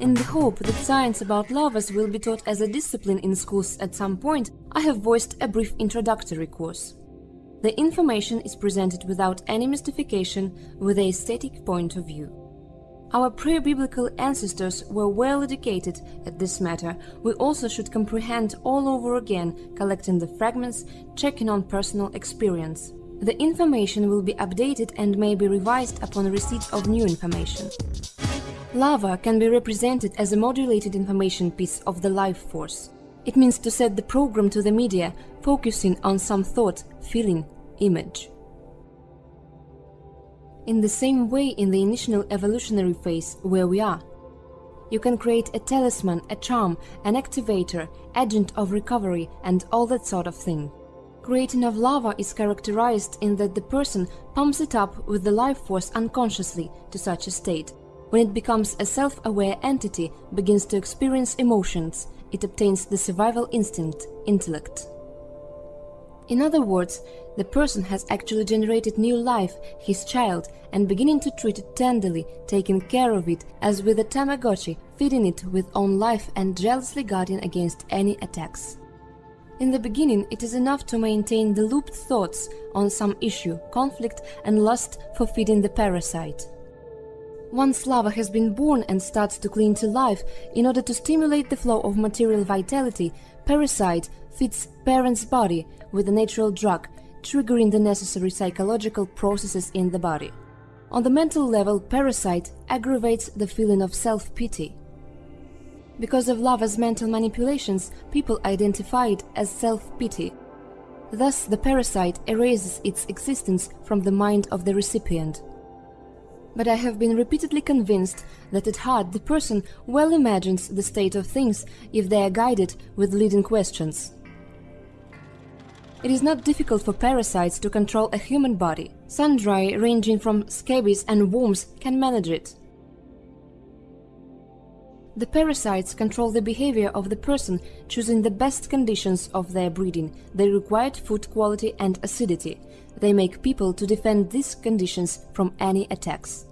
In the hope that science about lavas will be taught as a discipline in schools at some point, I have voiced a brief introductory course. The information is presented without any mystification with a static point of view. Our pre-biblical ancestors were well educated at this matter. We also should comprehend all over again, collecting the fragments, checking on personal experience. The information will be updated and may be revised upon receipt of new information. Lava can be represented as a modulated information piece of the life force. It means to set the program to the media, focusing on some thought, feeling, image. In the same way in the initial evolutionary phase where we are. You can create a talisman, a charm, an activator, agent of recovery and all that sort of thing. Creating of lava is characterized in that the person pumps it up with the life force unconsciously to such a state. When it becomes a self-aware entity, begins to experience emotions, it obtains the survival instinct, intellect. In other words, the person has actually generated new life, his child, and beginning to treat it tenderly, taking care of it as with a Tamagotchi, feeding it with own life and jealously guarding against any attacks. In the beginning, it is enough to maintain the looped thoughts on some issue, conflict and lust for feeding the parasite. Once lava has been born and starts to cling to life, in order to stimulate the flow of material vitality, parasite feeds parent's body with a natural drug, triggering the necessary psychological processes in the body. On the mental level, parasite aggravates the feeling of self-pity. Because of lava's mental manipulations, people identify it as self-pity. Thus, the parasite erases its existence from the mind of the recipient. But I have been repeatedly convinced that at heart the person well imagines the state of things if they are guided with leading questions. It is not difficult for parasites to control a human body. Sundry, ranging from scabies and worms, can manage it. The parasites control the behavior of the person, choosing the best conditions of their breeding, the required food quality and acidity. They make people to defend these conditions from any attacks.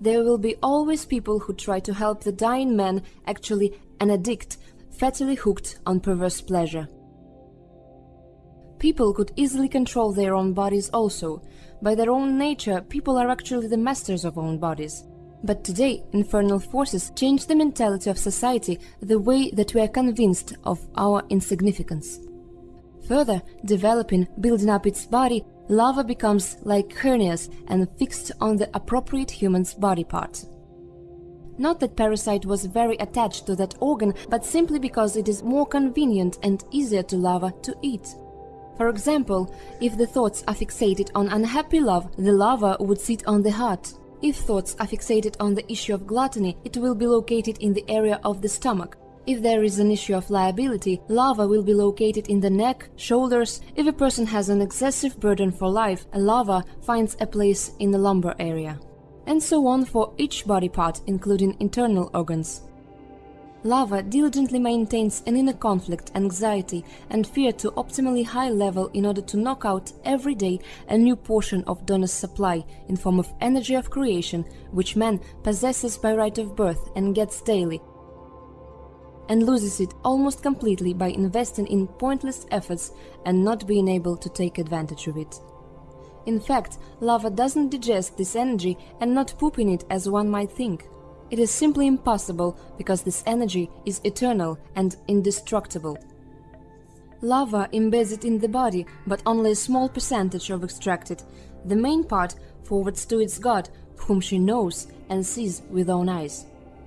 There will be always people who try to help the dying man, actually an addict, fatally hooked on perverse pleasure. People could easily control their own bodies also. By their own nature, people are actually the masters of own bodies. But today, infernal forces change the mentality of society the way that we are convinced of our insignificance. Further, developing, building up its body, lava becomes like hernias and fixed on the appropriate human's body part. Not that parasite was very attached to that organ, but simply because it is more convenient and easier to lava to eat. For example, if the thoughts are fixated on unhappy love, the lava would sit on the heart. If thoughts are fixated on the issue of gluttony, it will be located in the area of the stomach. If there is an issue of liability, lava will be located in the neck, shoulders. If a person has an excessive burden for life, a lava finds a place in the lumbar area. And so on for each body part, including internal organs. Lava diligently maintains an inner conflict, anxiety and fear to optimally high level in order to knock out every day a new portion of Donor's supply in form of energy of creation, which man possesses by right of birth and gets daily, and loses it almost completely by investing in pointless efforts and not being able to take advantage of it. In fact, lava doesn't digest this energy and not poop in it as one might think. It is simply impossible because this energy is eternal and indestructible. Lava embeds it in the body, but only a small percentage of extracted. The main part forwards to its god, whom she knows and sees with own eyes.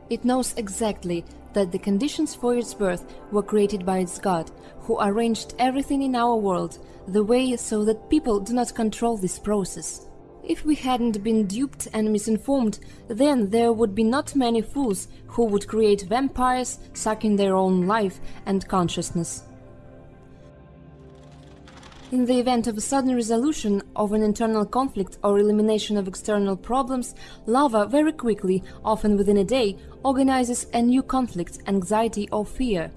It knows exactly that the conditions for its birth were created by its god, who arranged everything in our world the way so that people do not control this process. If we hadn't been duped and misinformed, then there would be not many fools who would create vampires sucking their own life and consciousness. In the event of a sudden resolution of an internal conflict or elimination of external problems, lava very quickly, often within a day, organizes a new conflict, anxiety or fear.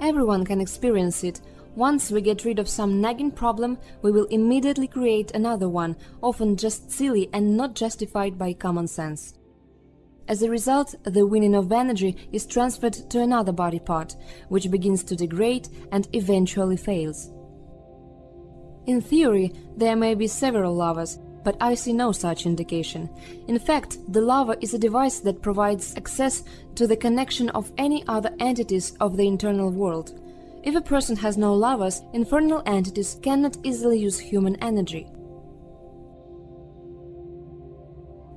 Everyone can experience it, once we get rid of some nagging problem, we will immediately create another one, often just silly and not justified by common sense. As a result, the winning of energy is transferred to another body part, which begins to degrade and eventually fails. In theory, there may be several lavas, but I see no such indication. In fact, the lava is a device that provides access to the connection of any other entities of the internal world. If a person has no lavas, infernal entities cannot easily use human energy.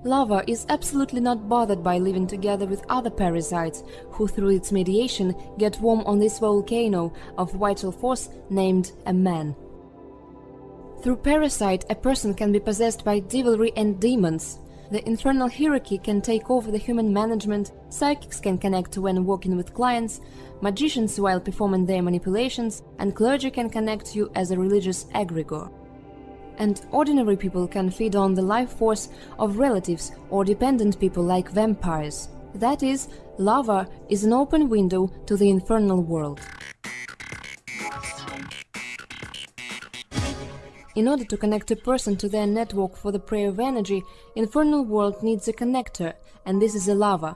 Lava is absolutely not bothered by living together with other parasites, who through its mediation get warm on this volcano of vital force named a man. Through parasite, a person can be possessed by devilry and demons. The infernal hierarchy can take over the human management, psychics can connect when working with clients, magicians while performing their manipulations, and clergy can connect you as a religious egregore and ordinary people can feed on the life force of relatives or dependent people like vampires. That is, lava is an open window to the infernal world. In order to connect a person to their network for the prayer of energy, infernal world needs a connector, and this is a lava.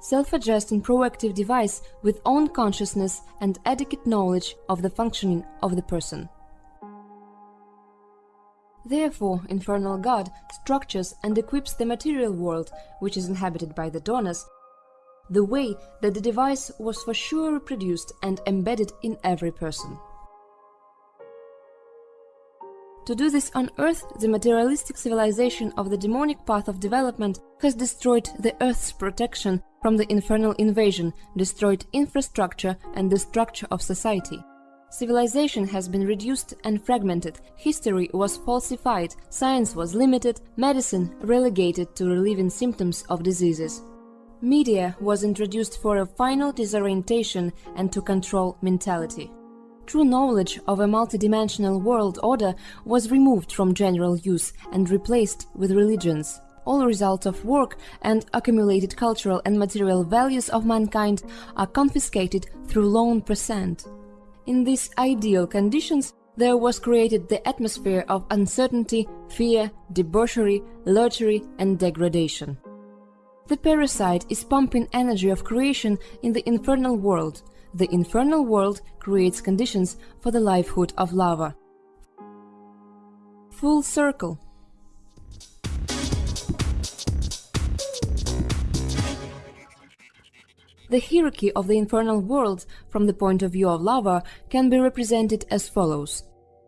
Self-adjusting proactive device with own consciousness and adequate knowledge of the functioning of the person. Therefore, Infernal God structures and equips the material world, which is inhabited by the donors, the way that the device was for sure reproduced and embedded in every person. To do this on Earth, the materialistic civilization of the demonic path of development has destroyed the Earth's protection from the infernal invasion, destroyed infrastructure and the structure of society. Civilization has been reduced and fragmented, history was falsified, science was limited, medicine relegated to relieving symptoms of diseases. Media was introduced for a final disorientation and to control mentality. True knowledge of a multidimensional world order was removed from general use and replaced with religions. All results of work and accumulated cultural and material values of mankind are confiscated through loan percent. In these ideal conditions, there was created the atmosphere of uncertainty, fear, debauchery, luxury and degradation. The parasite is pumping energy of creation in the infernal world. The infernal world creates conditions for the livelihood of lava. Full circle The hierarchy of the infernal world, from the point of view of lava, can be represented as follows.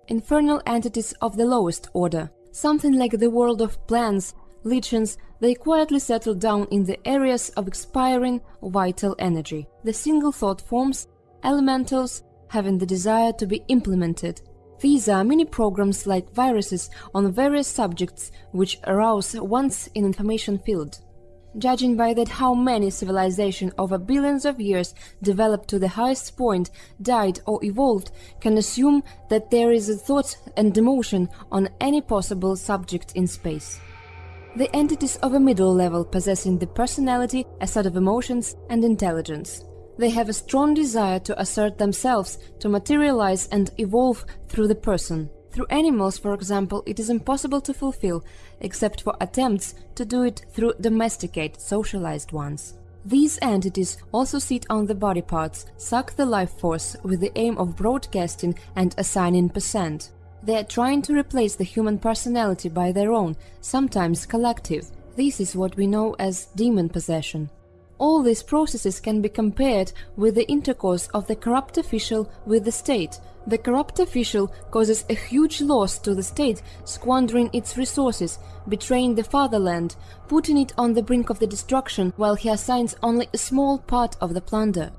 Infernal entities of the lowest order, something like the world of plants, lichens, they quietly settle down in the areas of expiring vital energy. The single thought forms, elementals, having the desire to be implemented. These are mini programs like viruses on various subjects which arouse once in information field. Judging by that how many civilizations over billions of years developed to the highest point, died or evolved, can assume that there is a thought and emotion on any possible subject in space. The entities of a middle level possessing the personality, a set of emotions and intelligence. They have a strong desire to assert themselves, to materialize and evolve through the person. Through animals, for example, it is impossible to fulfill, except for attempts to do it through domesticated, socialized ones. These entities also sit on the body parts, suck the life force with the aim of broadcasting and assigning percent. They are trying to replace the human personality by their own, sometimes collective. This is what we know as demon possession. All these processes can be compared with the intercourse of the corrupt official with the state, the corrupt official causes a huge loss to the state, squandering its resources, betraying the fatherland, putting it on the brink of the destruction, while he assigns only a small part of the plunder.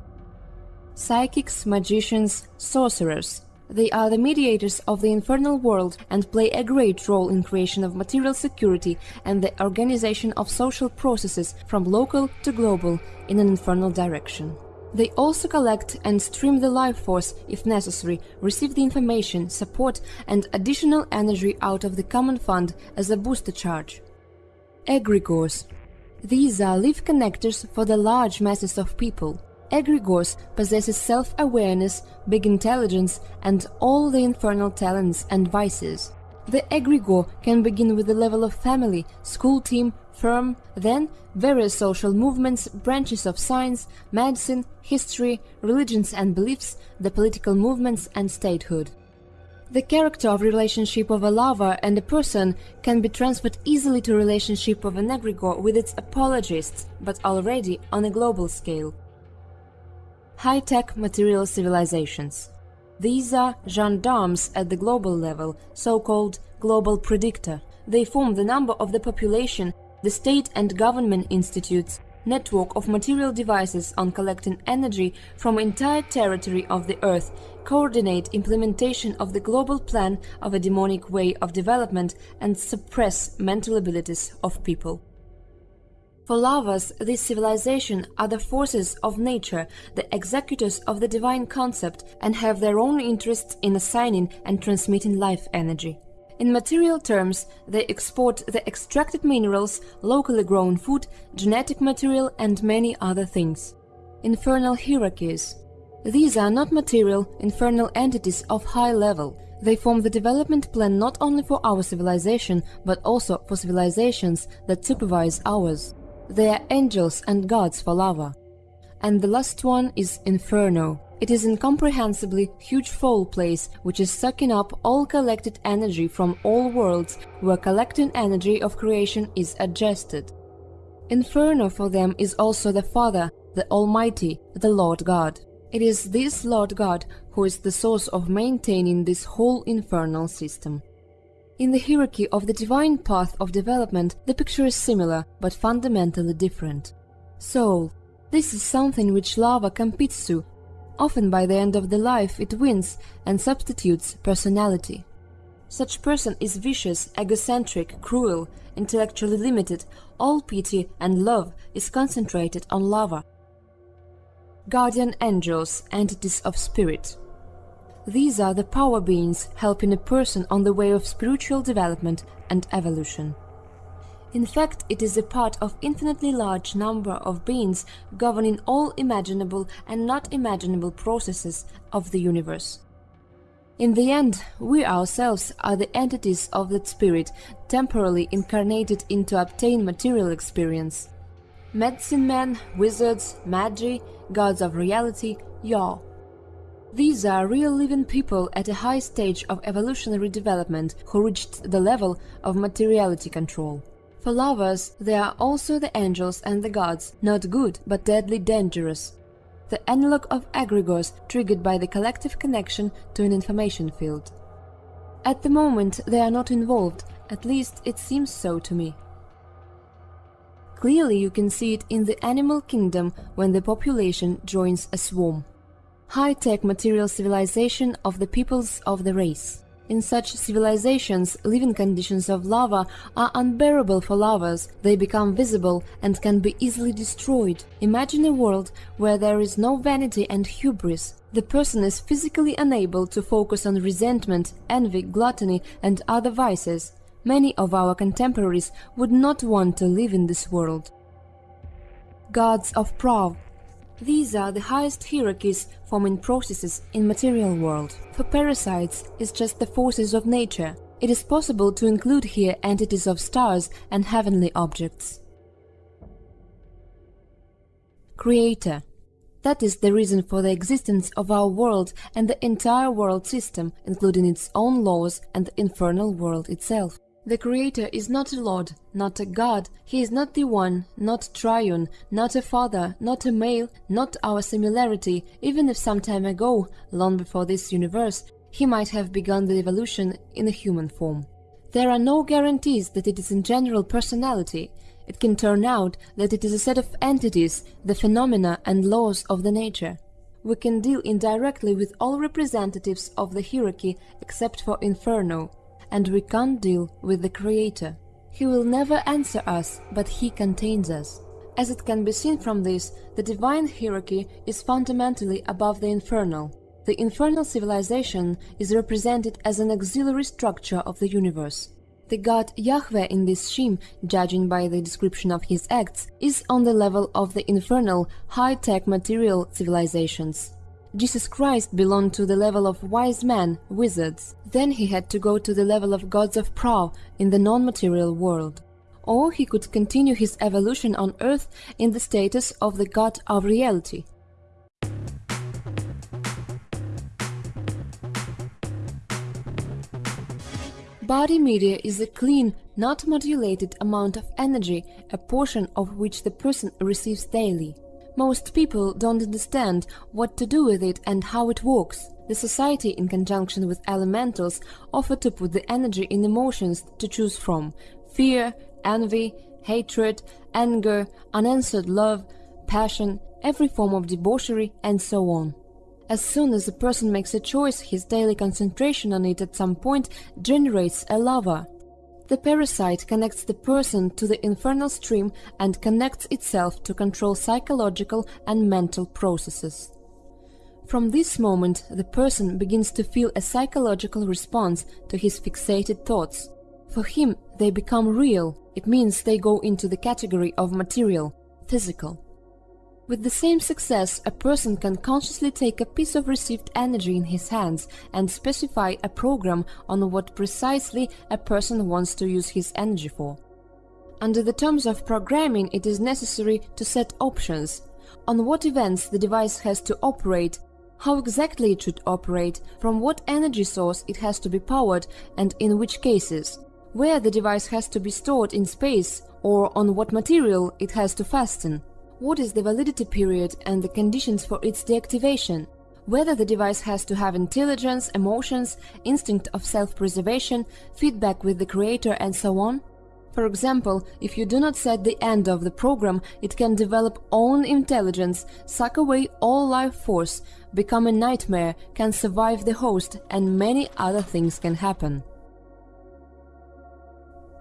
Psychics, magicians, sorcerers. They are the mediators of the infernal world and play a great role in creation of material security and the organization of social processes from local to global in an infernal direction. They also collect and stream the life force if necessary, receive the information, support and additional energy out of the common fund as a booster charge. Egregores. These are live connectors for the large masses of people. Egregores possesses self-awareness, big intelligence and all the infernal talents and vices. The egregore can begin with the level of family, school team, firm, then various social movements, branches of science, medicine, history, religions and beliefs, the political movements and statehood. The character of relationship of a lover and a person can be transferred easily to relationship of an egregore with its apologists, but already on a global scale. High-tech material civilizations These are gendarmes at the global level, so-called global predictor. They form the number of the population, the state and government institutes, network of material devices on collecting energy from entire territory of the Earth, coordinate implementation of the global plan of a demonic way of development and suppress mental abilities of people. For lovers, this civilization are the forces of nature, the executors of the divine concept, and have their own interests in assigning and transmitting life energy. In material terms, they export the extracted minerals, locally grown food, genetic material and many other things. Infernal hierarchies. These are not material, infernal entities of high level. They form the development plan not only for our civilization, but also for civilizations that supervise ours. They are angels and gods for lava. And the last one is Inferno, it is incomprehensibly huge foul place which is sucking up all collected energy from all worlds where collecting energy of creation is adjusted. Inferno for them is also the Father, the Almighty, the Lord God. It is this Lord God who is the source of maintaining this whole infernal system. In the hierarchy of the divine path of development, the picture is similar, but fundamentally different. Soul. This is something which lava competes to, Often by the end of the life it wins and substitutes personality. Such person is vicious, egocentric, cruel, intellectually limited, all pity and love is concentrated on lava. Guardian angels, entities of spirit. These are the power beings helping a person on the way of spiritual development and evolution. In fact, it is a part of infinitely large number of beings governing all imaginable and not imaginable processes of the universe. In the end, we ourselves are the entities of that spirit, temporarily incarnated into obtain material experience. Medicine men, wizards, magi, gods of reality, Yav. These are real living people at a high stage of evolutionary development who reached the level of materiality control. For lovers, they are also the angels and the gods, not good, but deadly dangerous. The analog of egregores triggered by the collective connection to an information field. At the moment, they are not involved, at least it seems so to me. Clearly you can see it in the animal kingdom when the population joins a swarm. High-tech material civilization of the peoples of the race. In such civilizations, living conditions of lava are unbearable for lovers, they become visible and can be easily destroyed. Imagine a world where there is no vanity and hubris. The person is physically unable to focus on resentment, envy, gluttony and other vices. Many of our contemporaries would not want to live in this world. Gods of Prav these are the highest hierarchies forming processes in material world. For parasites, it's just the forces of nature. It is possible to include here entities of stars and heavenly objects. Creator that is the reason for the existence of our world and the entire world system, including its own laws and the infernal world itself. The Creator is not a Lord, not a God, He is not the One, not Triune, not a Father, not a male, not our similarity, even if some time ago, long before this universe, He might have begun the evolution in a human form. There are no guarantees that it is in general personality. It can turn out that it is a set of entities, the phenomena and laws of the nature. We can deal indirectly with all representatives of the hierarchy except for Inferno, and we can't deal with the Creator. He will never answer us, but He contains us. As it can be seen from this, the divine hierarchy is fundamentally above the infernal. The infernal civilization is represented as an auxiliary structure of the universe. The god Yahweh in this Shem, judging by the description of his acts, is on the level of the infernal, high-tech material civilizations. Jesus Christ belonged to the level of wise men, wizards. Then he had to go to the level of gods of Prav in the non-material world. or he could continue his evolution on Earth in the status of the god of reality. Body media is a clean, not modulated amount of energy, a portion of which the person receives daily. Most people don't understand what to do with it and how it works. The society, in conjunction with elementals, offer to put the energy in emotions to choose from fear, envy, hatred, anger, unanswered love, passion, every form of debauchery, and so on. As soon as a person makes a choice, his daily concentration on it at some point generates a lava. The parasite connects the person to the infernal stream and connects itself to control psychological and mental processes. From this moment, the person begins to feel a psychological response to his fixated thoughts. For him, they become real, it means they go into the category of material, physical. With the same success, a person can consciously take a piece of received energy in his hands and specify a program on what precisely a person wants to use his energy for. Under the terms of programming, it is necessary to set options on what events the device has to operate, how exactly it should operate, from what energy source it has to be powered, and in which cases, where the device has to be stored in space, or on what material it has to fasten what is the validity period and the conditions for its deactivation, whether the device has to have intelligence, emotions, instinct of self-preservation, feedback with the creator and so on. For example, if you do not set the end of the program, it can develop own intelligence, suck away all life force, become a nightmare, can survive the host, and many other things can happen.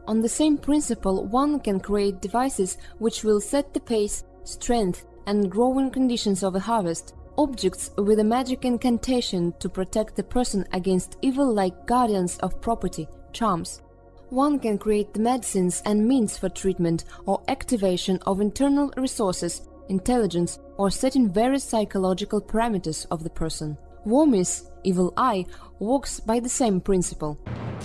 On the same principle, one can create devices which will set the pace strength, and growing conditions of a harvest, objects with a magic incantation to protect the person against evil like guardians of property, charms. One can create the medicines and means for treatment or activation of internal resources, intelligence, or setting various psychological parameters of the person. Wormis, evil eye, works by the same principle.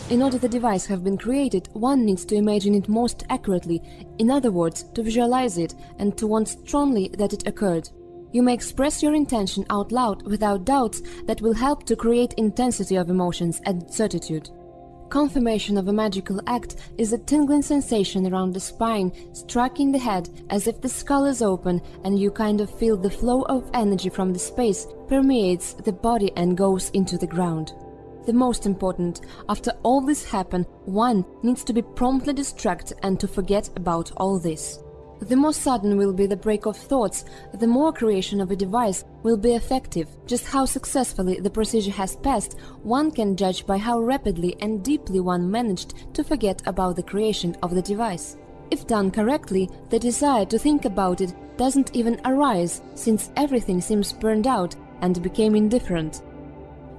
In order the device have been created, one needs to imagine it most accurately, in other words, to visualize it and to want strongly that it occurred. You may express your intention out loud without doubts that will help to create intensity of emotions and certitude. Confirmation of a magical act is a tingling sensation around the spine, striking the head as if the skull is open and you kind of feel the flow of energy from the space permeates the body and goes into the ground. The most important, after all this happen, one needs to be promptly distracted and to forget about all this. The more sudden will be the break of thoughts, the more creation of a device will be effective. Just how successfully the procedure has passed, one can judge by how rapidly and deeply one managed to forget about the creation of the device. If done correctly, the desire to think about it doesn't even arise, since everything seems burned out and became indifferent.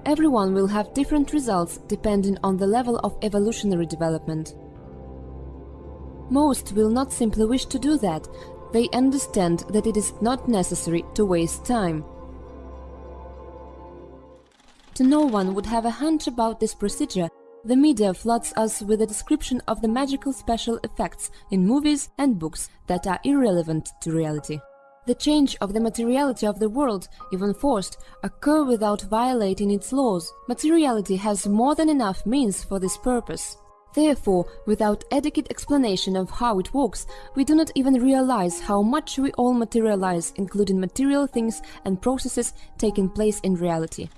Everyone will have different results depending on the level of evolutionary development. Most will not simply wish to do that, they understand that it is not necessary to waste time. To no one would have a hunch about this procedure, the media floods us with a description of the magical special effects in movies and books that are irrelevant to reality. The change of the materiality of the world, even forced, occur without violating its laws. Materiality has more than enough means for this purpose. Therefore, without adequate explanation of how it works, we do not even realize how much we all materialize, including material things and processes taking place in reality.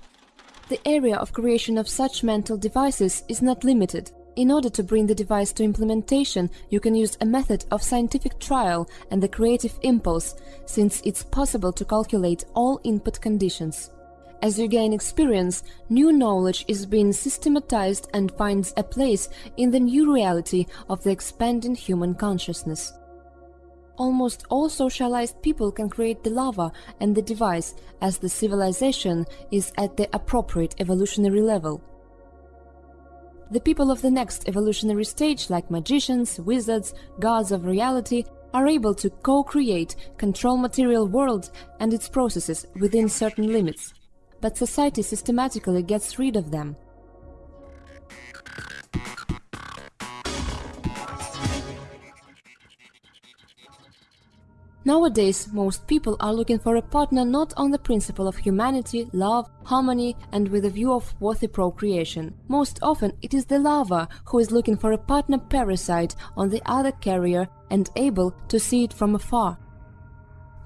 The area of creation of such mental devices is not limited. In order to bring the device to implementation, you can use a method of scientific trial and the creative impulse, since it's possible to calculate all input conditions. As you gain experience, new knowledge is being systematized and finds a place in the new reality of the expanding human consciousness. Almost all socialized people can create the lava and the device as the civilization is at the appropriate evolutionary level. The people of the next evolutionary stage, like magicians, wizards, gods of reality, are able to co-create, control material world and its processes within certain limits. But society systematically gets rid of them. Nowadays, most people are looking for a partner not on the principle of humanity, love, harmony, and with a view of worthy procreation. Most often, it is the lover who is looking for a partner parasite on the other carrier and able to see it from afar.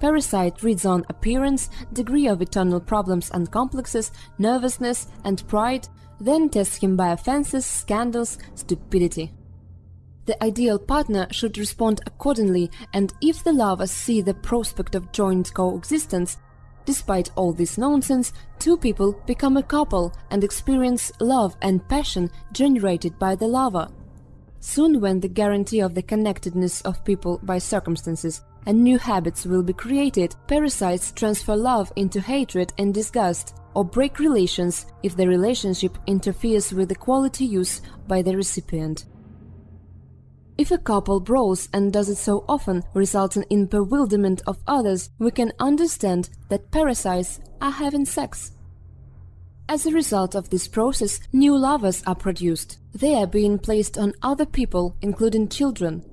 Parasite reads on appearance, degree of internal problems and complexes, nervousness and pride, then tests him by offenses, scandals, stupidity. The ideal partner should respond accordingly, and if the lovers see the prospect of joint coexistence, despite all this nonsense, two people become a couple and experience love and passion generated by the lover. Soon when the guarantee of the connectedness of people by circumstances and new habits will be created, parasites transfer love into hatred and disgust, or break relations if the relationship interferes with the quality use by the recipient. If a couple brawls and does it so often, resulting in bewilderment of others, we can understand that parasites are having sex. As a result of this process, new lovers are produced. They are being placed on other people, including children.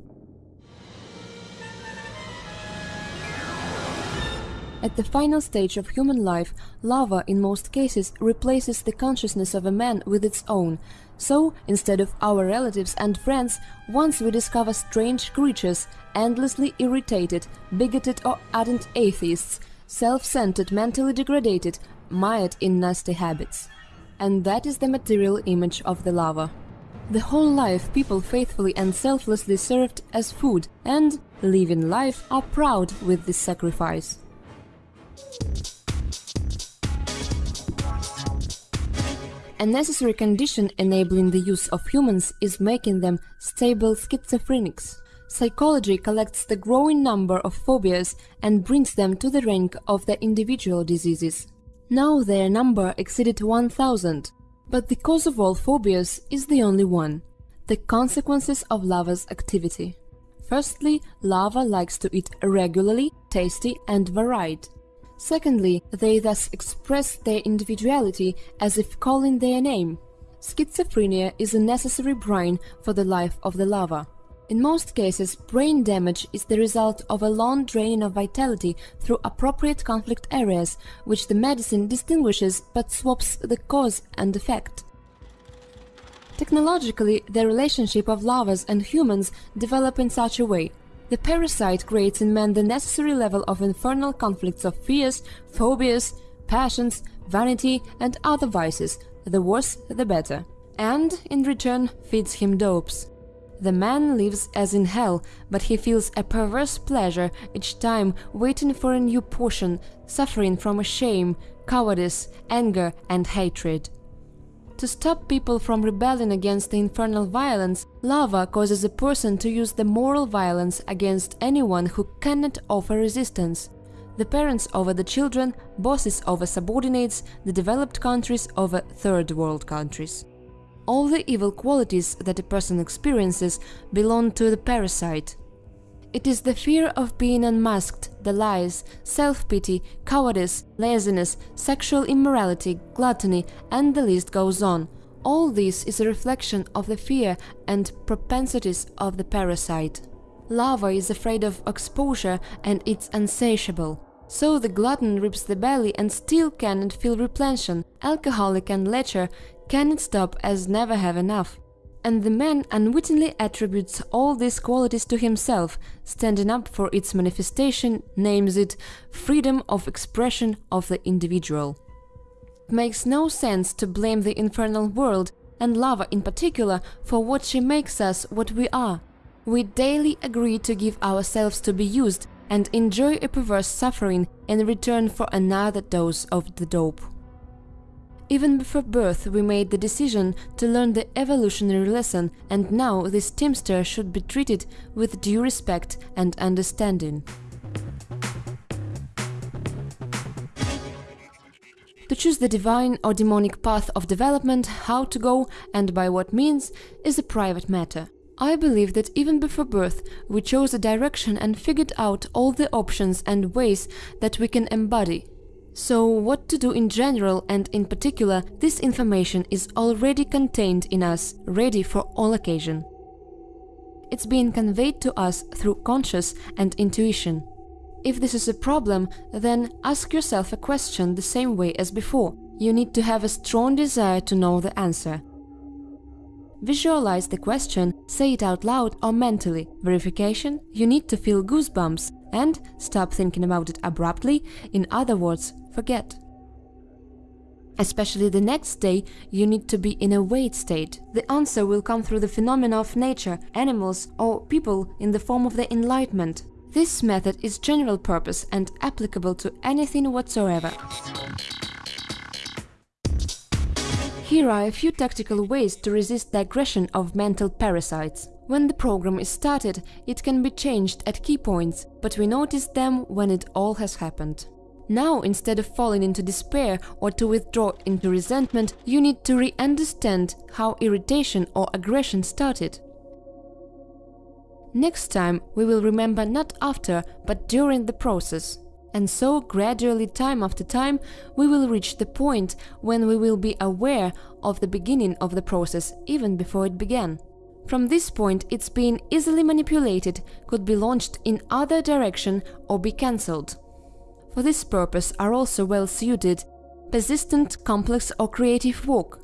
At the final stage of human life, lava in most cases replaces the consciousness of a man with its own, so, instead of our relatives and friends, once we discover strange creatures, endlessly irritated, bigoted or ardent atheists, self-centered, mentally degraded, mired in nasty habits. And that is the material image of the lava. The whole life people faithfully and selflessly served as food and, living life, are proud with this sacrifice. A necessary condition enabling the use of humans is making them stable schizophrenics. Psychology collects the growing number of phobias and brings them to the rank of the individual diseases. Now their number exceeded 1000, but the cause of all phobias is the only one – the consequences of lava's activity. Firstly, lava likes to eat regularly, tasty and varied. Secondly, they thus express their individuality as if calling their name. Schizophrenia is a necessary brain for the life of the lava. In most cases, brain damage is the result of a long draining of vitality through appropriate conflict areas, which the medicine distinguishes but swaps the cause and effect. Technologically, the relationship of lavas and humans develop in such a way the parasite creates in man the necessary level of infernal conflicts of fears, phobias, passions, vanity and other vices, the worse the better, and, in return, feeds him dopes. The man lives as in hell, but he feels a perverse pleasure each time waiting for a new portion, suffering from a shame, cowardice, anger and hatred. To stop people from rebelling against the infernal violence, lava causes a person to use the moral violence against anyone who cannot offer resistance. The parents over the children, bosses over subordinates, the developed countries over third world countries. All the evil qualities that a person experiences belong to the parasite. It is the fear of being unmasked, the lies, self-pity, cowardice, laziness, sexual immorality, gluttony, and the list goes on. All this is a reflection of the fear and propensities of the parasite. Lava is afraid of exposure and it's insatiable. So the glutton rips the belly and still cannot feel replention, alcoholic and lecher cannot stop as never have enough and the man unwittingly attributes all these qualities to himself, standing up for its manifestation, names it freedom of expression of the individual. It makes no sense to blame the infernal world, and lava in particular, for what she makes us what we are. We daily agree to give ourselves to be used and enjoy a perverse suffering in return for another dose of the dope. Even before birth we made the decision to learn the evolutionary lesson and now this teamster should be treated with due respect and understanding. To choose the divine or demonic path of development, how to go and by what means, is a private matter. I believe that even before birth we chose a direction and figured out all the options and ways that we can embody so what to do in general and in particular, this information is already contained in us, ready for all occasion. It's being conveyed to us through conscious and intuition. If this is a problem, then ask yourself a question the same way as before. You need to have a strong desire to know the answer. Visualize the question, say it out loud or mentally. Verification, you need to feel goosebumps and stop thinking about it abruptly, in other words, forget. Especially the next day, you need to be in a wait state. The answer will come through the phenomena of nature, animals or people in the form of the enlightenment. This method is general purpose and applicable to anything whatsoever. Here are a few tactical ways to resist the aggression of mental parasites. When the program is started, it can be changed at key points, but we notice them when it all has happened. Now, instead of falling into despair or to withdraw into resentment, you need to re-understand how irritation or aggression started. Next time, we will remember not after, but during the process. And so, gradually, time after time, we will reach the point when we will be aware of the beginning of the process, even before it began. From this point, its being easily manipulated could be launched in other direction or be cancelled. For this purpose are also well suited persistent, complex or creative work,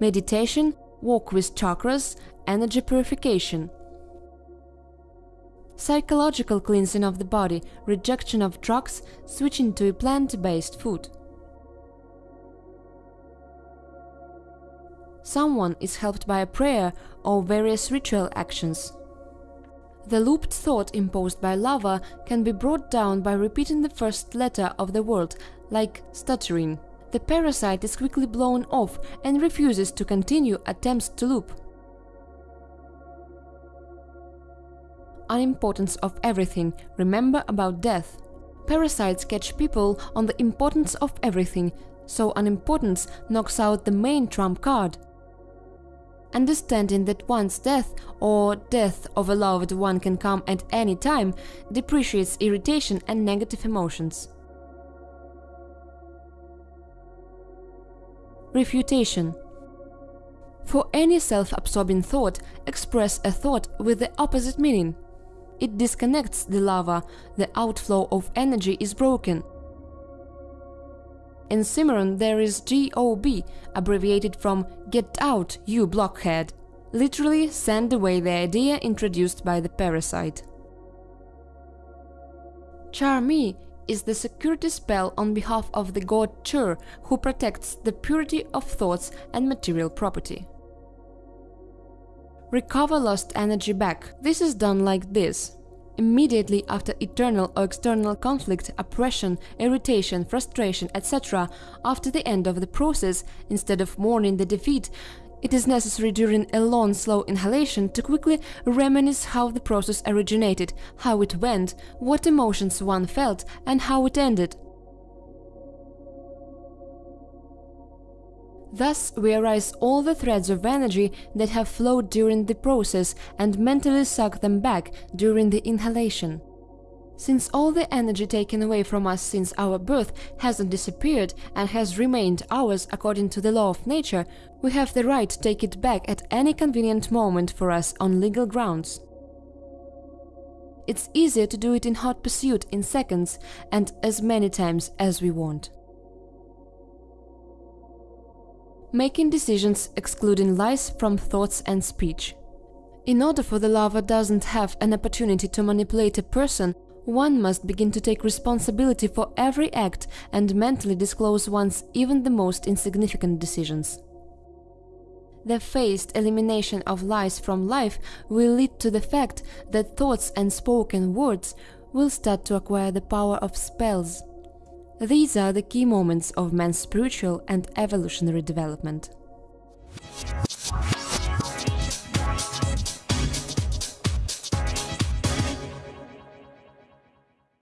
meditation, work with chakras, energy purification, psychological cleansing of the body, rejection of drugs, switching to a plant-based food. Someone is helped by a prayer or various ritual actions. The looped thought imposed by lava can be brought down by repeating the first letter of the word, like stuttering. The parasite is quickly blown off and refuses to continue attempts to loop. Unimportance of everything, remember about death. Parasites catch people on the importance of everything, so unimportance knocks out the main trump card. Understanding that one's death or death of a loved one can come at any time depreciates irritation and negative emotions. Refutation For any self-absorbing thought, express a thought with the opposite meaning. It disconnects the lava, the outflow of energy is broken, in Cimarron there is GOB, abbreviated from Get Out, you blockhead. Literally send away the idea introduced by the parasite. Charme is the security spell on behalf of the god Chur, who protects the purity of thoughts and material property. Recover lost energy back. This is done like this. Immediately after internal or external conflict, oppression, irritation, frustration, etc., after the end of the process, instead of mourning the defeat, it is necessary during a long, slow inhalation to quickly reminisce how the process originated, how it went, what emotions one felt, and how it ended. Thus, we arise all the threads of energy that have flowed during the process and mentally suck them back during the inhalation. Since all the energy taken away from us since our birth hasn't disappeared and has remained ours according to the law of nature, we have the right to take it back at any convenient moment for us on legal grounds. It's easier to do it in hot pursuit in seconds and as many times as we want. Making decisions excluding lies from thoughts and speech. In order for the lava doesn't have an opportunity to manipulate a person, one must begin to take responsibility for every act and mentally disclose one's even the most insignificant decisions. The phased elimination of lies from life will lead to the fact that thoughts and spoken words will start to acquire the power of spells. These are the key moments of man's spiritual and evolutionary development.